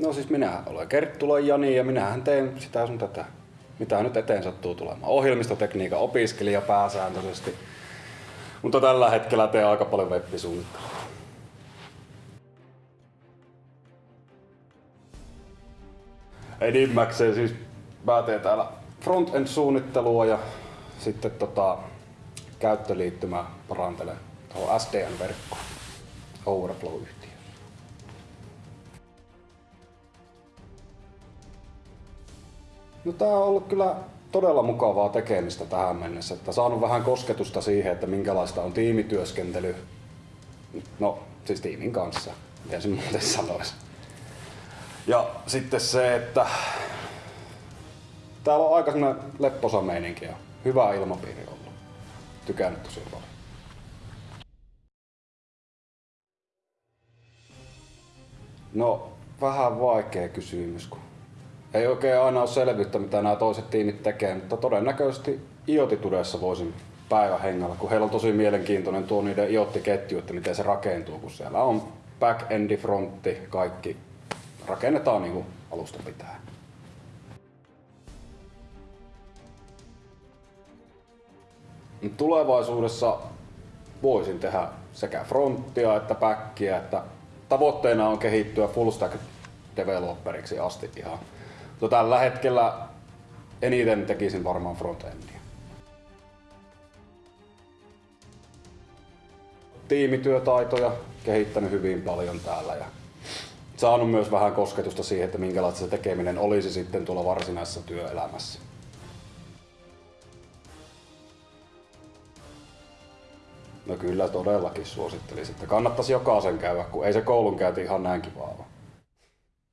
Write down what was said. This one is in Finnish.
No siis minä olen Kerttulan Jani ja minähän teen sitä sun tätä, mitä nyt eteen sattuu tulemaan. Ohjelmistotekniikan opiskelija pääsääntöisesti. Mutta tällä hetkellä teen aika paljon web-suunnittelua. Enimmäkseen siis mä teen täällä front-end-suunnittelua ja sitten tota, käyttöliittymä parantelen tuohon SDN-verkkoon Overflow-yhtiö. No tää on ollut kyllä todella mukavaa tekemistä tähän mennessä, että saanut vähän kosketusta siihen, että minkälaista on tiimityöskentely. No, siis tiimin kanssa, miten se muuten sanoisi. Ja sitten se, että täällä on aika semmoinen lepposa meininki ja hyvä ilmapiiri ollut. Tykännyt tosi paljon. No, vähän vaikea kysymys, kun ei oikein aina ole selvyyttä, mitä nämä toiset tiimit tekee, mutta todennäköisesti IoT-tudessa voisin päivän hengellä, kun heillä on tosi mielenkiintoinen tuo niiden IoT-ketju, että miten se rakentuu, kun siellä on back-endi, frontti, kaikki rakennetaan niin kuin alusta pitää. Tulevaisuudessa voisin tehdä sekä fronttia että backia, että tavoitteena on kehittyä full stack developeriksi asti ihan. Mutta tällä hetkellä eniten tekisin varmaan frontendia. Tiimityötaitoja kehittänyt hyvin paljon täällä ja saanut myös vähän kosketusta siihen, että minkälaista se tekeminen olisi sitten tuolla varsinaisessa työelämässä. No kyllä todellakin suosittelisin, että kannattaisi jokaisen käydä, kun ei se koulunkäynti ihan näin kiva ole.